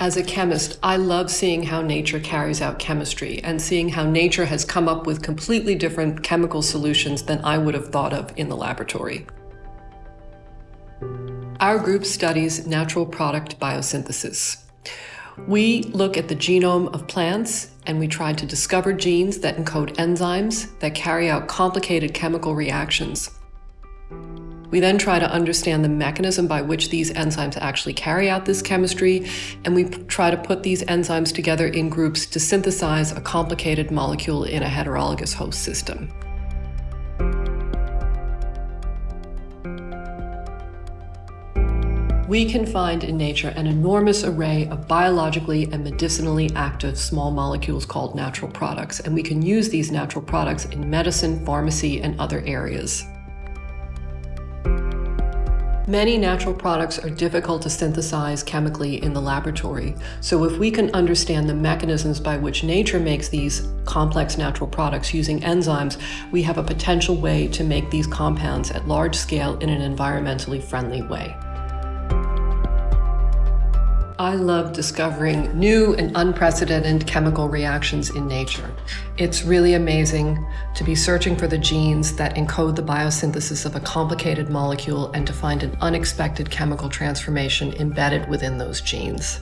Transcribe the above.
As a chemist, I love seeing how nature carries out chemistry and seeing how nature has come up with completely different chemical solutions than I would have thought of in the laboratory. Our group studies natural product biosynthesis. We look at the genome of plants and we try to discover genes that encode enzymes that carry out complicated chemical reactions. We then try to understand the mechanism by which these enzymes actually carry out this chemistry, and we try to put these enzymes together in groups to synthesize a complicated molecule in a heterologous host system. We can find in nature an enormous array of biologically and medicinally active small molecules called natural products, and we can use these natural products in medicine, pharmacy, and other areas. Many natural products are difficult to synthesize chemically in the laboratory, so if we can understand the mechanisms by which nature makes these complex natural products using enzymes, we have a potential way to make these compounds at large scale in an environmentally friendly way. I love discovering new and unprecedented chemical reactions in nature. It's really amazing to be searching for the genes that encode the biosynthesis of a complicated molecule and to find an unexpected chemical transformation embedded within those genes.